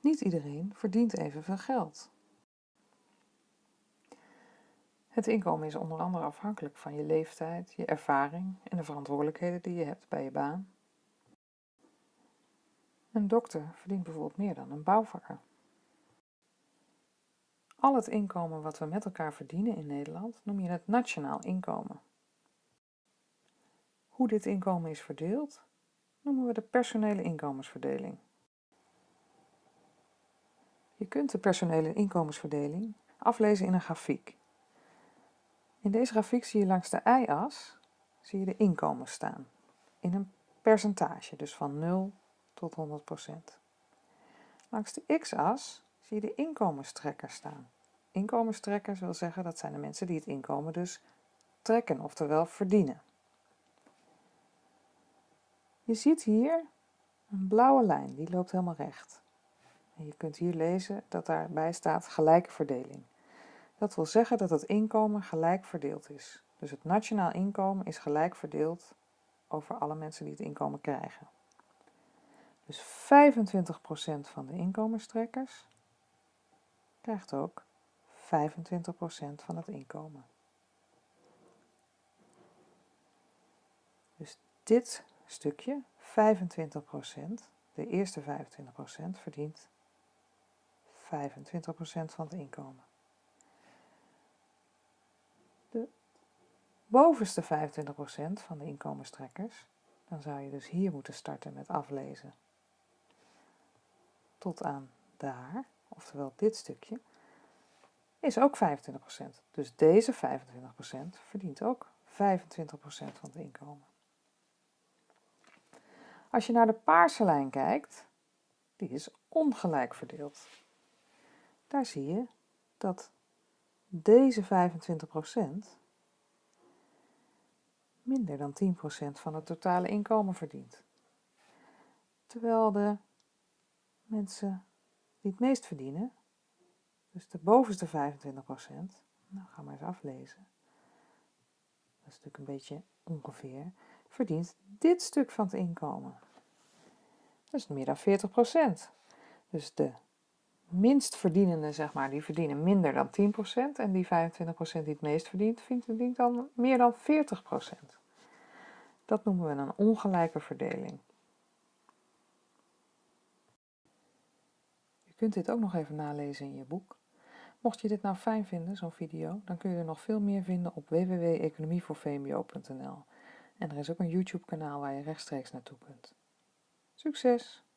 Niet iedereen verdient evenveel geld. Het inkomen is onder andere afhankelijk van je leeftijd, je ervaring en de verantwoordelijkheden die je hebt bij je baan. Een dokter verdient bijvoorbeeld meer dan een bouwvakker. Al het inkomen wat we met elkaar verdienen in Nederland noem je het nationaal inkomen. Hoe dit inkomen is verdeeld, noemen we de personele inkomensverdeling. Je kunt de personele inkomensverdeling aflezen in een grafiek. In deze grafiek zie je langs de y-as zie je de inkomen staan, in een percentage, dus van 0 tot 100%. Langs de x-as zie je de inkomenstrekkers staan. Inkomenstrekkers wil zeggen dat zijn de mensen die het inkomen dus trekken, oftewel verdienen. Je ziet hier een blauwe lijn, die loopt helemaal recht. Je kunt hier lezen dat daarbij staat gelijke verdeling. Dat wil zeggen dat het inkomen gelijk verdeeld is. Dus het nationaal inkomen is gelijk verdeeld over alle mensen die het inkomen krijgen. Dus 25% van de inkomenstrekkers krijgt ook 25% van het inkomen. Dus dit stukje, 25%, de eerste 25% verdient 25% van het inkomen. De bovenste 25% van de inkomenstrekkers, dan zou je dus hier moeten starten met aflezen. Tot aan daar, oftewel dit stukje, is ook 25%. Dus deze 25% verdient ook 25% van het inkomen. Als je naar de paarse lijn kijkt, die is ongelijk verdeeld. Daar zie je dat deze 25% minder dan 10% van het totale inkomen verdient. Terwijl de mensen die het meest verdienen, dus de bovenste 25%, nou ga maar eens aflezen, dat is natuurlijk een beetje ongeveer, verdient dit stuk van het inkomen. Dat is meer dan 40%. Dus de minst verdienende, zeg maar, die verdienen minder dan 10% en die 25% die het meest verdient, verdient dan meer dan 40%. Dat noemen we een ongelijke verdeling. Je kunt dit ook nog even nalezen in je boek. Mocht je dit nou fijn vinden, zo'n video, dan kun je er nog veel meer vinden op www.economievoorvmbo.nl. En er is ook een YouTube kanaal waar je rechtstreeks naartoe kunt. Succes!